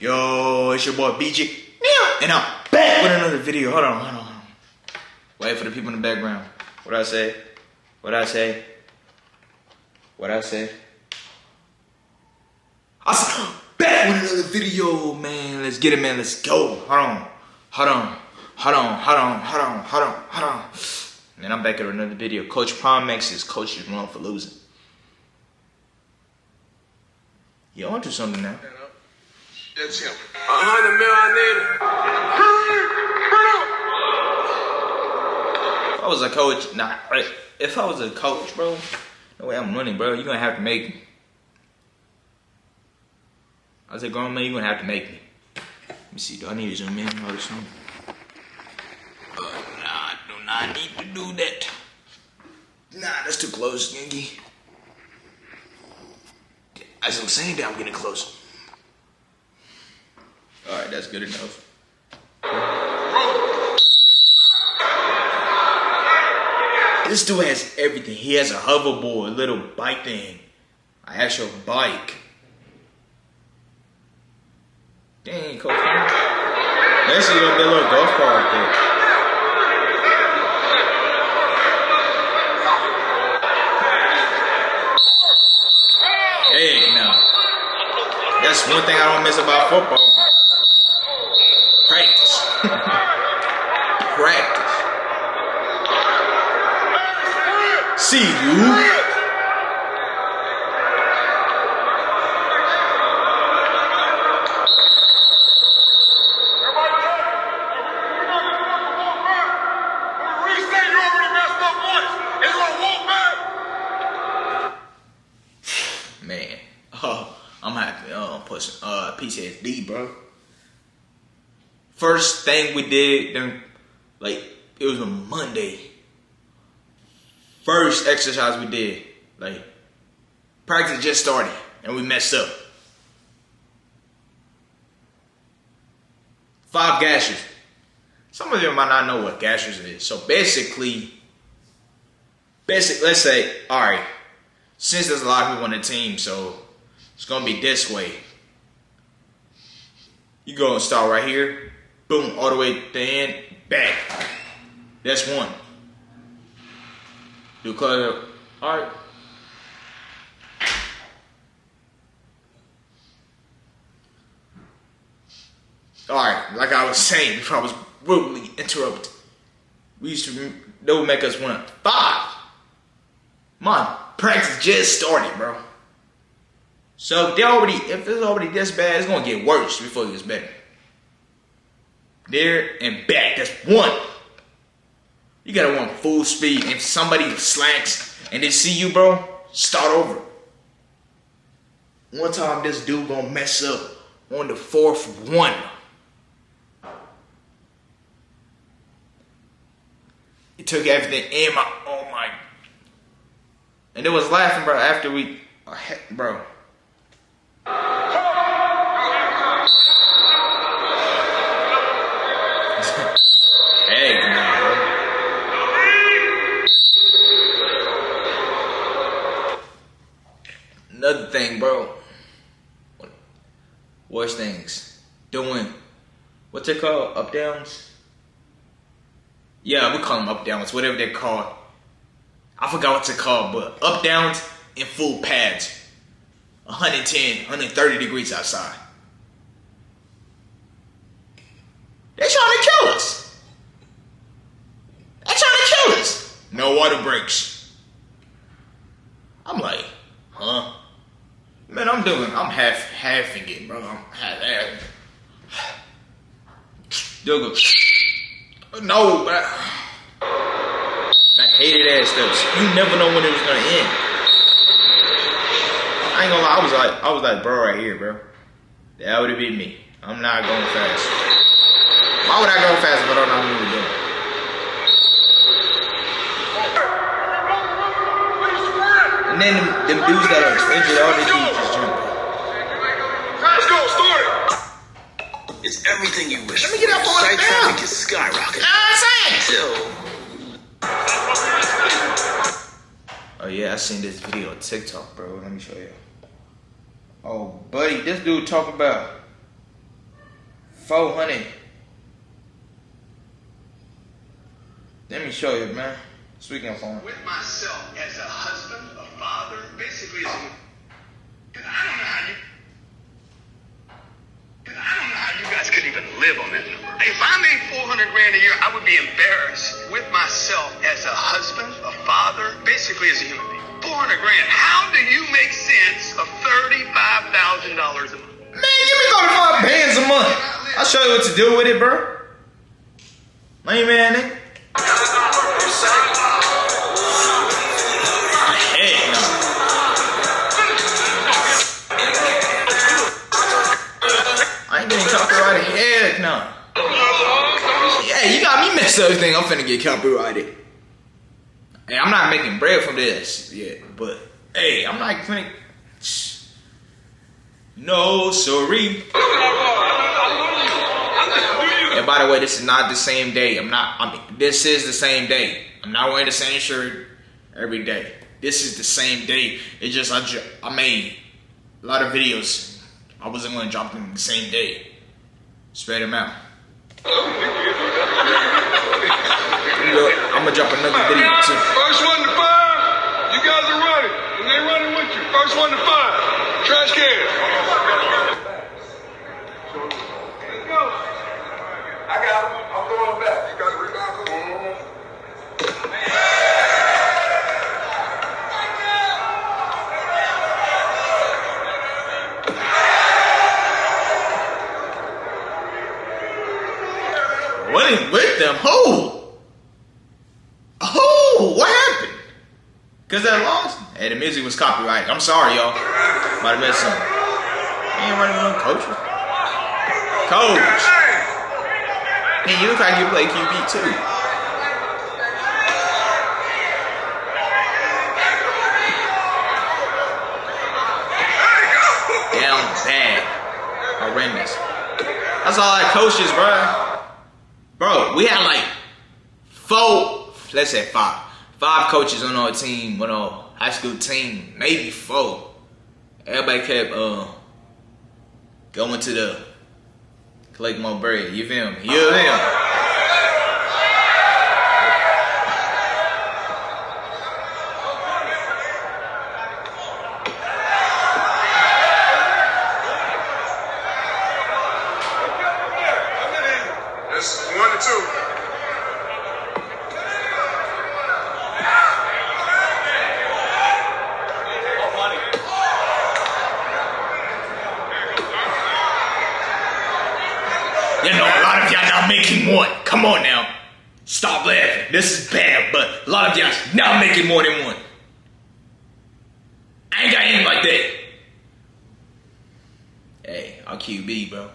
Yo, it's your boy BG. And I'm back with another video. Hold on, hold on. Wait for the people in the background. What I say? What I say? What I say? I said, back with another video, man. Let's get it, man. Let's go. Hold on. Hold on. Hold on. Hold on. Hold on. Hold on. Hold on. Man, I'm back with another video. Coach Promex is coach is wrong for losing. You onto something now. That's him. A hundred mil I If I was a coach, nah, right. If I was a coach, bro, no way I'm running, bro. You're gonna have to make me. I was a grown man, you're gonna have to make me. Let me see, do I need to zoom in or something? Uh, nah, I do not need to do that. Nah, that's too close, Gengi. As I'm saying that, I'm getting close. That's good enough. This dude has everything. He has a hoverboard, a little bike thing, an actual bike. Dang, Coach. Year, gonna a little golf cart there. Hey, now. That's one thing I don't miss about football. Practice. Practice. See you. Man, oh, I'm happy. Oh, pushing uh PTSD, bro. First thing we did, then like it was a Monday. First exercise we did, like practice just started, and we messed up. Five gashes. Some of you might not know what gashes is. So basically, basic. Let's say, all right since there's a lot of people on the team, so it's gonna be this way. You go and start right here, boom, all the way to the end, back. That's one. Do color, all right. All right, like I was saying before I was rudely interrupted. We used to, they would make us run five. Man, practice just started, bro. So they already, if it's already this bad, it's gonna get worse before it gets better. There and back, that's one. You gotta run full speed. If somebody slacks and they see you, bro, start over. One time this dude gonna mess up on the fourth one. He took everything in my, oh my and it was laughing, bro, after we, uh, bro. Heck no, bro. Another thing, bro. Worst things. Doing, what's it called? Up downs? Yeah, we call them up downs, whatever they're called. I forgot what to call, but up downs in full pads. 110, 130 degrees outside. They're trying to kill us. They're trying to kill us. No water breaks. I'm like, huh? Man, I'm doing, I'm half, halfing it, bro. I'm half, half. Go, no, bro hated ass stuff. You never know when it was gonna end. I ain't gonna lie, I was like, I was like, bro, right here, bro. That would have been me. I'm not going fast. Why would I go fast if I don't know what I'm doing? And then them, them dudes that are injured, all they do everything you wish. Let me get up on Site it traffic now. is skyrocketing. You know what I'm saying? Oh yeah, I seen this video on TikTok, bro. Let me show you. Oh, buddy, this dude talking about 400. Let me show you, man. Speaking of phone. With myself as a husband, a father, basically as I don't know how you. Cause I don't know how you guys could even live on that number. If I made 400 grand a year, I would be embarrassed with myself as a husband, a father, basically as a human being. 400 grand. How do you make sense of $35,000 a month? Man, give me 35 bands a month. I'll show you what to do with it, bro. Money man, nigga. Ain't copyrighted. Heck no. Yeah, you got me messed up. Think I'm finna get copyrighted. Hey, I'm not making bread from this yet, but hey, I'm not finna. No, sorry. And by the way, this is not the same day. I'm not. I mean, this is the same day. I'm not wearing the same shirt every day. This is the same day. It just I I made a lot of videos. I wasn't going to drop them the same day. Spread them out. Look, I'm gonna drop another video too. First one to five, you guys are running. And they running with you. First one to five. Trash can. Let's go. I got him. I'm throwing back. You got the rebound? Mm-hmm. Is with them? Who? Who? What happened? Cause that lost. Hey, the music was copyrighted. I'm sorry, y'all. Might have missed something. Ain't running no coach. Coach. Hey, you look like you play QB too. Down bad. Horrendous. That's all that coaches, bro. Bro, we had like four, let's say five, five coaches on our team, on our high school team, maybe four. Everybody kept uh going to the collect more bread. You feel me? You feel me? It's one to two. You know, a lot of y'all not making one. Come on now. Stop laughing. This is bad, but a lot of y'all not making more than one. I ain't got aim like that. Hey, bro.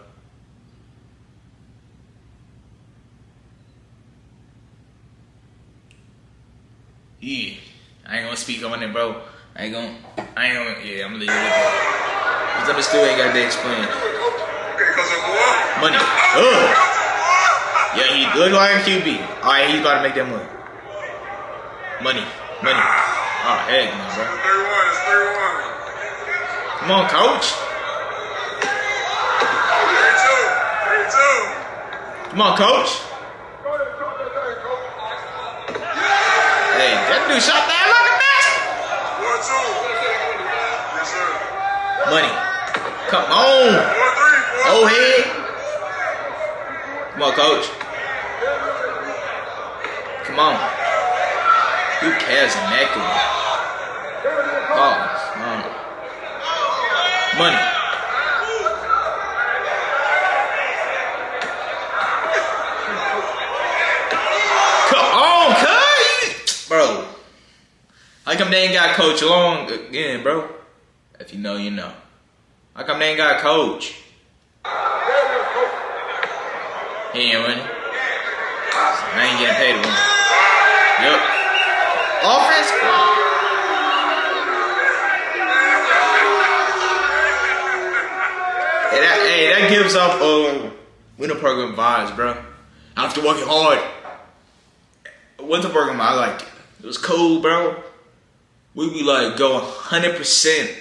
Yeah, I ain't gonna speak on it, bro. I ain't gonna, I ain't gonna, yeah, I'm gonna leave it that. Cause understood ain't got to explain. Money. Ugh. Yeah, he good like QB. Alright, he's about to make that money. Money. Money. Oh, heck no, bro. 31, it's 31. Come on, coach. Come on, coach. Hey, that dude shot that like a sir. Money. Come on. Three. head. Come on, coach. Come on. Who cares in that game? Oh. Money. How come they ain't got coach long again, bro? If you know, you know. How come they ain't got coach? He ain't winning. I ain't getting paid to win. Yep. Offense? Hey, that, hey, that gives off uh, winter program vibes, bro. After working hard. Winter program, I like it. It was cool, bro. We be like go 100%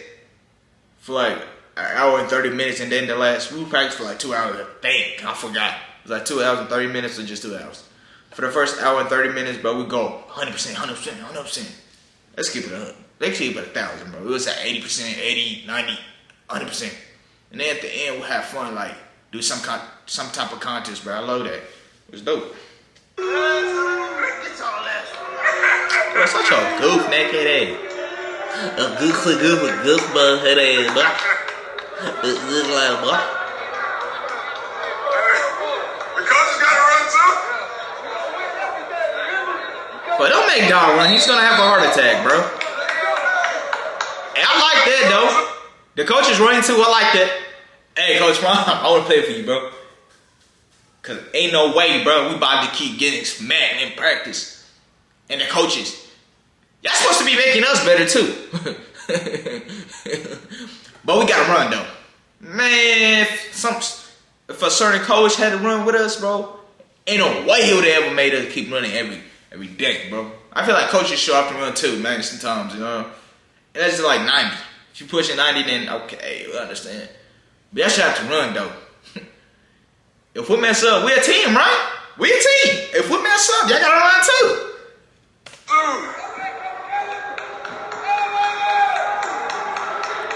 for like an hour and thirty minutes, and then the last we practiced for like two hours. Think I forgot. It was like two hours and thirty minutes, or just two hours. For the first hour and thirty minutes, bro, we go hundred percent, hundred percent, hundred percent. Let's keep it up. Let's keep it a thousand, bro. It was at eighty percent, 80, 90, 100 percent. And then at the end, we'll have fun, like do some con- some type of contest, bro. I love that. It was dope. Bro, such a goof naked ass. A goof a goof a goof bug head ass, bro. A good like, boy. The coach has got to run too. But don't make dog run. He's gonna have a heart attack, bro. Hey, I like that though. The coach is running too. I like that. Hey, Coach Ron, I want to play for you, bro. Cause ain't no way, bro. We about to keep getting smacked in practice. And the coaches, y'all supposed to be making us better too. but we gotta run though. Man, if some if a certain coach had to run with us, bro, ain't no way he would have ever made us keep running every every day, bro. I feel like coaches show up to run too, man, sometimes, you know. And that's just like 90. If you pushing 90, then okay, we understand. But y'all should have to run though. if we mess up, we a team, right? We a team. If we mess up, y'all gotta run too.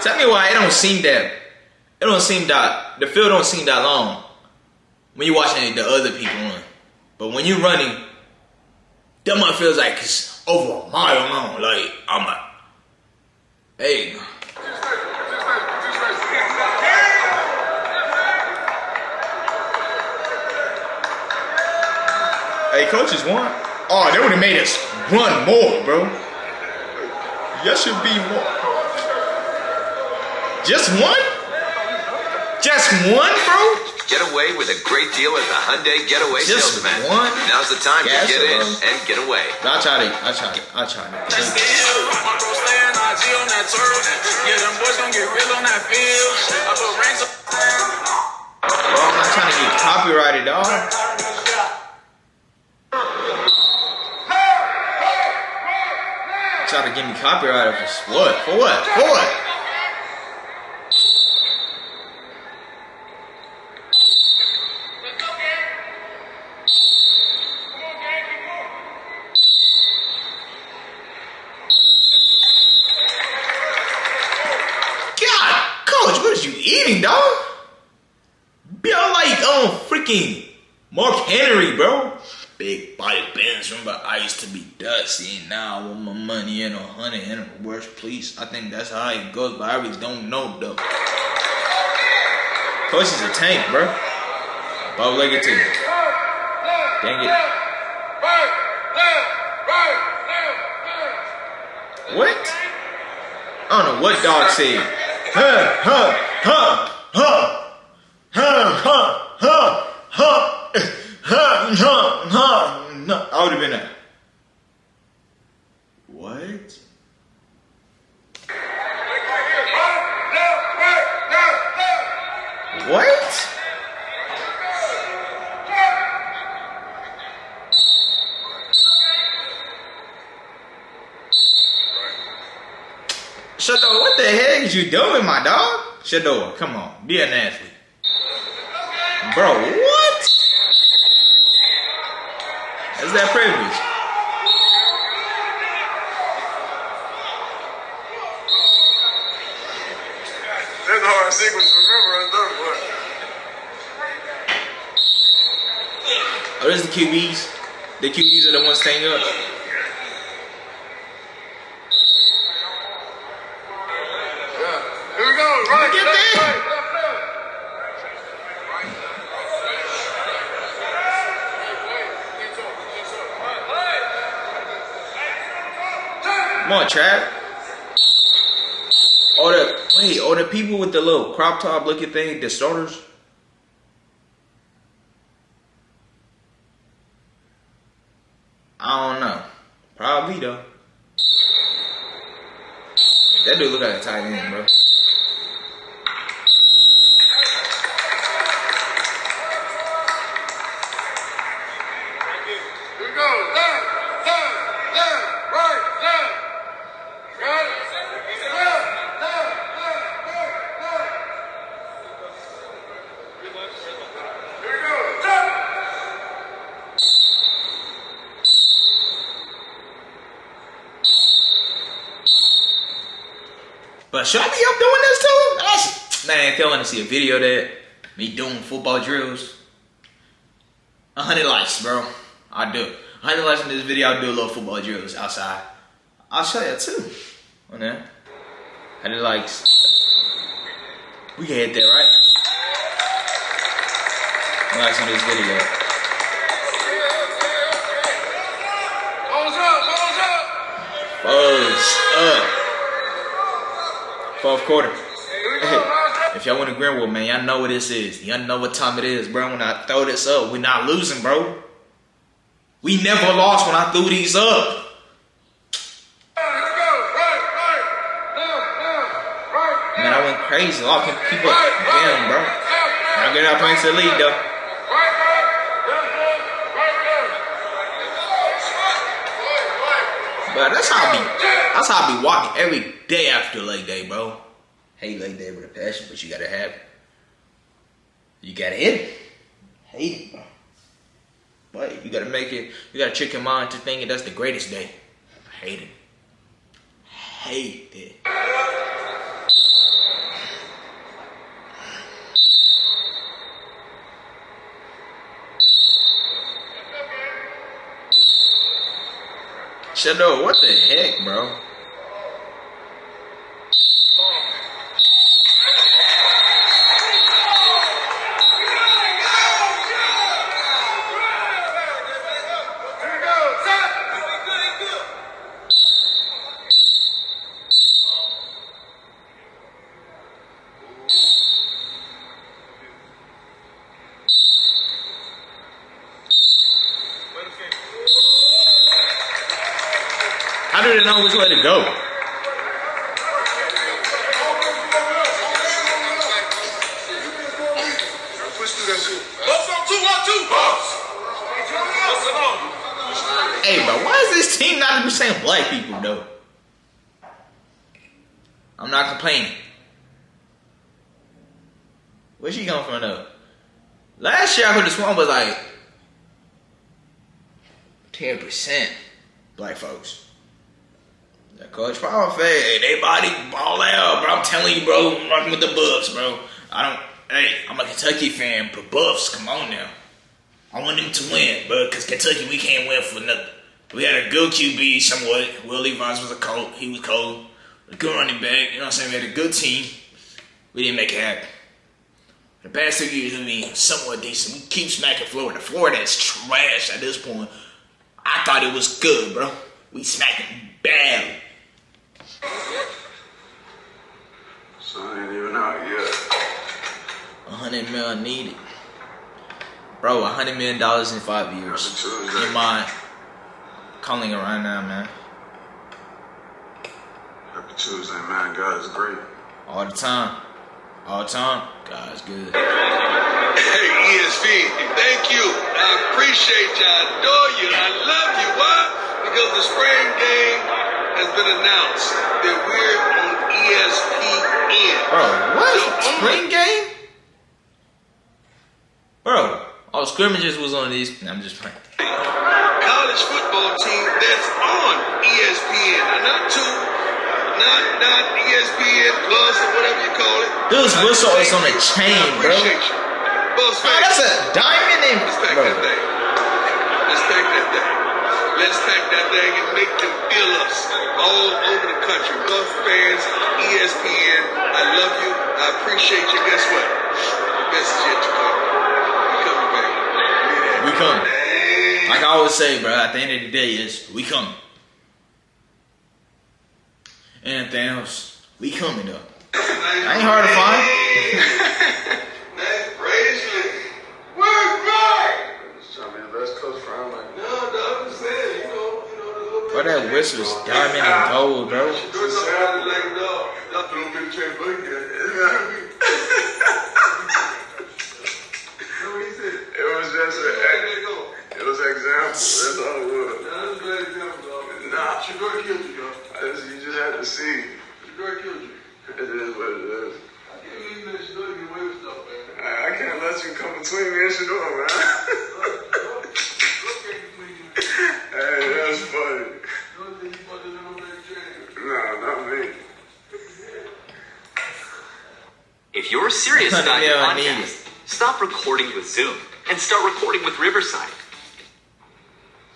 Tell me why it don't seem that it don't seem that the field don't seem that long when you watching the other people run. But when you running, that one feels like it's over a mile long. Like I'm like, hey, hey, coaches won. Oh, they would have made us run more, bro. Y'all should be more. Just one? Just one, bro? Get away with a great deal at the Hyundai Getaway Just Salesman. one Now's the time gas to get in and get away. I tried it. I tried it. I tried it. Still, bro staying IG on that turf. Yeah, them boys gon' get real on that field. I put rings on Bro, I'm not trying to get copyrighted, dog. Try to get me copyrighted for what? For what? For what? God, coach, what is you eating, dog? Be all like um freaking Mark Henry, bro. Big body bands. Remember, I used to be dusty, and now I want my money in a hundred and a worse, please. I think that's how it goes, but I really don't know though. Coach is a tank, bro. Bob legged too. Dang it. What? I don't know what dog said. Huh, huh, huh, huh, huh, huh, huh, huh, huh, no. I would have been a. What? What? Shedeur, what the heck is you doing, my dog? Shedeur, come on, be an athlete. Bro, what? Is that privilege? That's a hard sequence to remember on third one. Oh, there's the QBs. The QBs are the ones staying up. Yeah. Here we go. Right, Get left, there. right, left, left. Come on, Trap. Oh, the wait, oh, the people with the little crop top looking thing, the starters. But should I be up doing this too? That's, man, if y'all want to see a video that, me doing football drills, 100 likes, bro. I do. 100 likes in this video, I'll do a little football drills outside. I'll show you too. On there. 100 likes. We can hit that, right? Likes on this video. Balls up. Fourth quarter. If y'all want to Greenwood, man, y'all know what this is. Y'all know what time it is, bro. When I throw this up, we're not losing, bro. We never lost when I threw these up. Man, I went crazy. All can keep up. Damn, bro. I get out playing to lead, though. That's how I be. That's how I be walking every day after leg day, bro. Hate leg day with a passion, but you gotta have it. You gotta hit it. Hate it, bro. But you gotta make it. You gotta trick your mind to thinking that's the greatest day. Hate it. Hate it. Shadow, what the heck, bro? Bucks. Bucks. Hey, bro, why is this team not even saying black people though? I'm not complaining. Where she come from though? Last year I heard this one was like ten percent black folks. That Coach Power hey, they body ball out, bro. I'm telling you, bro. I'm rocking with the Buffs, bro. I don't. Hey, I'm a Kentucky fan, but Buffs, come on now. I want them to win, but because Kentucky, we can't win for nothing. We had a good QB somewhat. Willie Levis was a cold. He was cold. A good running back. You know what I'm saying? We had a good team. We didn't make it happen. The past two years, I mean, somewhat decent. We keep smacking Florida. Florida is trash at this point. I thought it was good, bro. We smacking bad. Sun ain't even out yet. Hundred million needed. Bro, a hundred million dollars in five years. Happy Tuesday. In my calling it right now, man. Happy Tuesday, man. God is great. All the time. All the time. God is good. Hey, ESV, thank you. I appreciate you. I adore you. I love you. Why? Because the spring game has been announced that we're on ESPN. Bro, what? The Spring game? Bro, all scrimmages was on these. Nah, I'm just playing. college football team that's on ESPN. Not two, not not ESPN Plus or whatever you call it. This whistle is on a chain, bro. appreciate you. Bucks Oh, that's a diamond in let's pack that thing. Let's pack that thing. Let's pack that thing and make them feel us all over the country. Buffs fans, ESPN, I love you. I appreciate you. Guess what? Best is yet to coming. Like I always say, bro, at the end of the day is we coming. Anything else, we coming though. I ain't hard to find. Nice bracelet. Where's Mike? Just trying to be the best coach for. Like, No, no, I'm just saying, you know, you know, the little Bro, that whistle is diamond and gold, bro. That's all it was. A bad example, dog. Nah. Killed you. Just, you just had to see. Killed you. It is what it is. I can't believe let get away with stuff, man. I, I can't let you come between me and Shedeur, man. hey, that's funny. No, not me. If you're serious about your podcast, stop recording with Zoom and start recording with Riverside.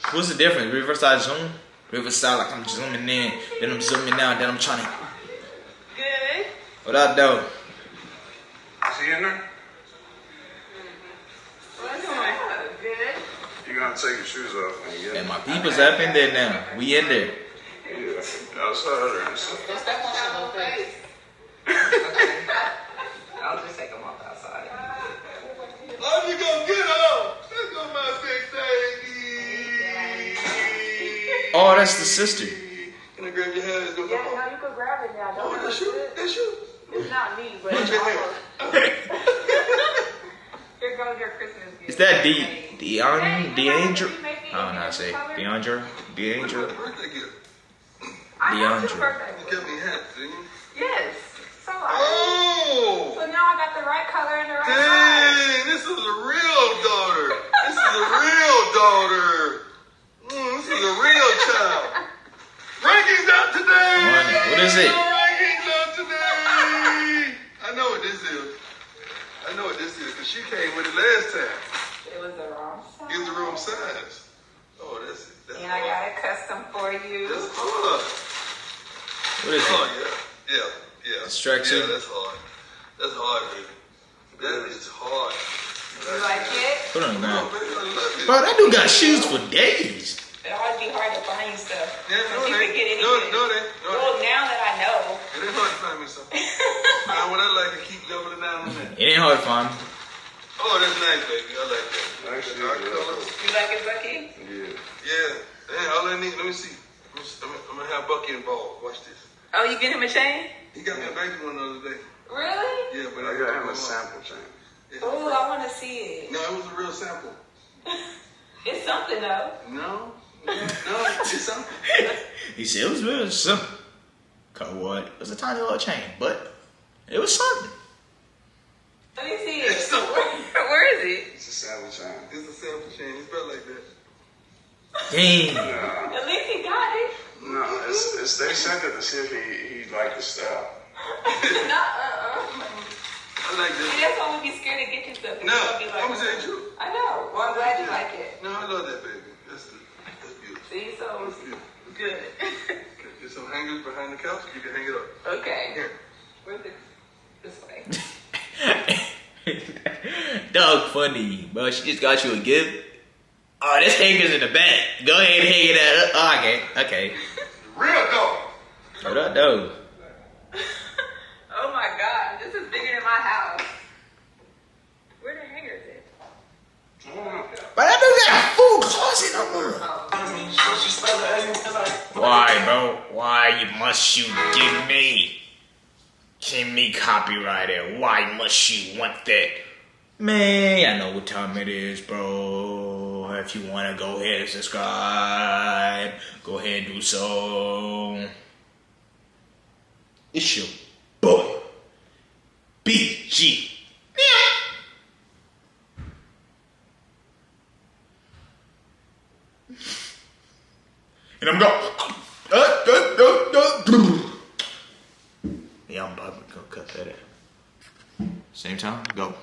What's the difference? Riverside zoom? Riverside like I'm zooming in, then I'm zooming out, then I'm trying to. Good. What up, though? See he in there? What's going Good. You gonna take your shoes off and get And my people's up in there now. We in there. Yeah, outside or inside. Don't step on your little face. I'll just take them off outside. Oh, you gonna get up? Oh, that's the sister. Can I grab your hand? Let's go. Yeah, no, you can grab it now. Don't Oh, that's you. it. That's you. It's not me, but it's your hand. Here goes your Christmas gift. Is that D Deon Deandra? I don't know how to oh, say it. Deandra? Deandra? Birthday gift. I DeAndre. You got me a hat, didn't you? Yes. So I. Oh! So now I got the right color and the right size. Dang, this is a real daughter. This is a real daughter. Mm, a real child. Rankings out today. Money. What is it? Rankings out today. I know what this is. I know what this is because she came with it last time. It was the wrong size. It was the wrong size. Oh, that's it. That's And I got hard. it custom for you. That's hard. What is Oh it? yeah, yeah, yeah. It's tracksuit? Yeah, that's hard. That's hard, baby. That is hard. You like it? Put on now. I love. Bro, that dude got shoes for days. Can get ain't. anything. No, no, it ain't. No, it Well, ain't. now that I know. It ain't hard to find me something. Find what I like and keep doubling down on that. It ain't hard to find. Oh, that's nice, baby. I like that. Actually, Dark colors. You like it, Bucky? Yeah. Yeah. Hey, all I need, let me see. Let me see. I'm, gonna- I'm gonna have Bucky involved. Watch this. Oh, you get him a chain? He got me a baby one the other day. Really? Yeah, but I got him a sample chain. Yeah. Oh, I want to see it. No, it was a real sample. It's something though. No. No, no. He said it was real simple. Cause what? It was a tiny little chain, but it was something. Let me see It's it. something. Where, where is it? It's a sample chain. It's a sample chain. It's built like that. Dang. Nah, At least he got it. no, it's, it's they sent it to see if he he liked the style. Nuh-uh. I like See, that. that's why we be scared to get you stuff. 'cause No, like, I'm gonna tell you. I know. Well, I'm glad you like it. No, I love that baby. That's good. That's beautiful. See, so That's beautiful. good. Okay, There's some hangers behind the couch. You can hang it up. okay. Here. Where's it? This way. Dog funny, bro. She just got you a gift. Oh, this hanger's in the back. Go ahead and hang it up. Oh, okay, okay. Real dog. What up, Why, bro? Why must you give me? Give me copyrighted. Why must you want that? Man, I know what time it is, bro. If you wanna go ahead and subscribe, go ahead and do so. It's your boy, BG. And I'm going. Yeah, I'm about to go cut that out. Same time, go.